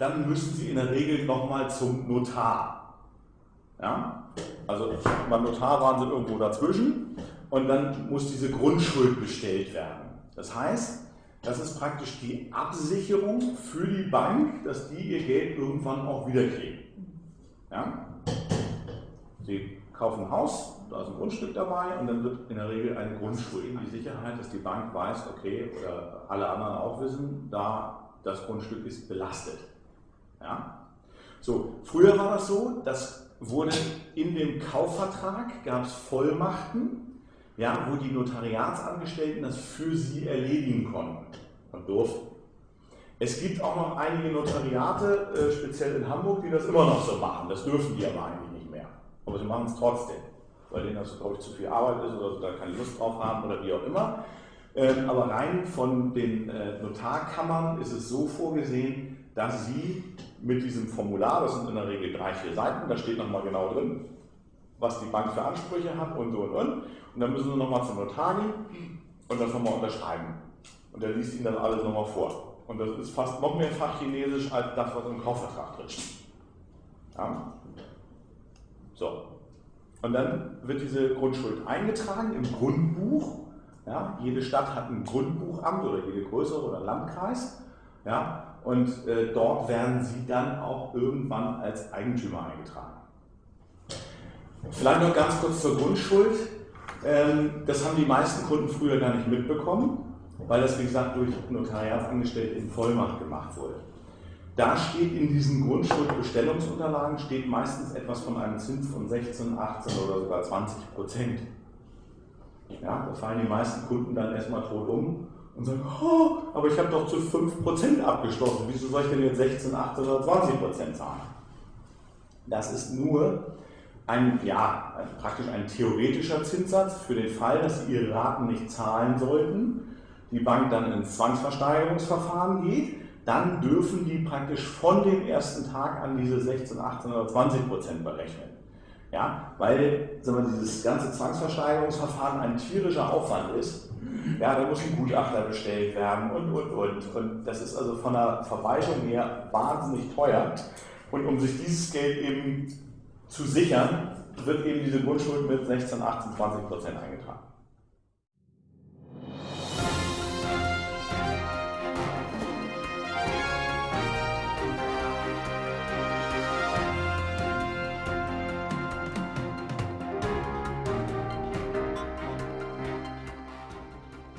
dann müssen Sie in der Regel nochmal zum Notar. Ja? Also beim Notar waren Sie irgendwo dazwischen und dann muss diese Grundschuld bestellt werden. Das heißt, das ist praktisch die Absicherung für die Bank, dass die ihr Geld irgendwann auch wiederkriegen. Ja? Sie kaufen ein Haus, da ist ein Grundstück dabei und dann wird in der Regel eine Grundschuld die Sicherheit, dass die Bank weiß, okay, oder alle anderen auch wissen, da das Grundstück ist belastet. Ja? So, früher war das so, das wurde in dem Kaufvertrag, gab es Vollmachten, ja, wo die Notariatsangestellten das für sie erledigen konnten und durften. Es gibt auch noch einige Notariate, äh, speziell in Hamburg, die das immer noch so machen. Das dürfen die aber eigentlich nicht mehr. Aber sie machen es trotzdem, weil denen das, glaube ich, zu viel Arbeit ist oder da keine Lust drauf haben oder wie auch immer. Ähm, aber rein von den äh, Notarkammern ist es so vorgesehen, dass sie mit diesem Formular, das sind in der Regel drei, vier Seiten, da steht nochmal genau drin, was die Bank für Ansprüche hat und so und und. Und dann müssen sie nochmal zum Notar gehen und das nochmal unterschreiben. Und der liest ihnen das alles nochmal vor. Und das ist fast noch mehr Fachchinesisch als das, was im Kaufvertrag drin steht. Ja. So. Und dann wird diese Grundschuld eingetragen im Grundbuch. Ja. Jede Stadt hat ein Grundbuchamt oder jede größere oder Landkreis. Ja. Und äh, dort werden sie dann auch irgendwann als Eigentümer eingetragen. Vielleicht noch ganz kurz zur Grundschuld. Ähm, das haben die meisten Kunden früher gar nicht mitbekommen, weil das, wie gesagt, durch Notariatsangestellte in Vollmacht gemacht wurde. Da steht in diesen Grundschuldbestellungsunterlagen steht meistens etwas von einem Zins von 16, 18 oder sogar 20 Prozent. Ja, da fallen die meisten Kunden dann erstmal tot um und sagen, oh, aber ich habe doch zu 5% abgeschlossen, wieso soll ich denn jetzt 16, 18 oder 20% zahlen? Das ist nur ein, ja, praktisch ein theoretischer Zinssatz für den Fall, dass Sie Ihre Raten nicht zahlen sollten, die Bank dann ins Zwangsversteigerungsverfahren geht, dann dürfen die praktisch von dem ersten Tag an diese 16, 18 oder 20 Prozent berechnen. Ja, weil sagen wir, dieses ganze Zwangsversteigerungsverfahren ein tierischer Aufwand ist. Ja, da muss ein Gutachter bestellt werden und, und, und. Und das ist also von der Verwaltung her wahnsinnig teuer. Und um sich dieses Geld eben zu sichern, wird eben diese Grundschuld mit 16, 18, 20 Prozent eingetragen.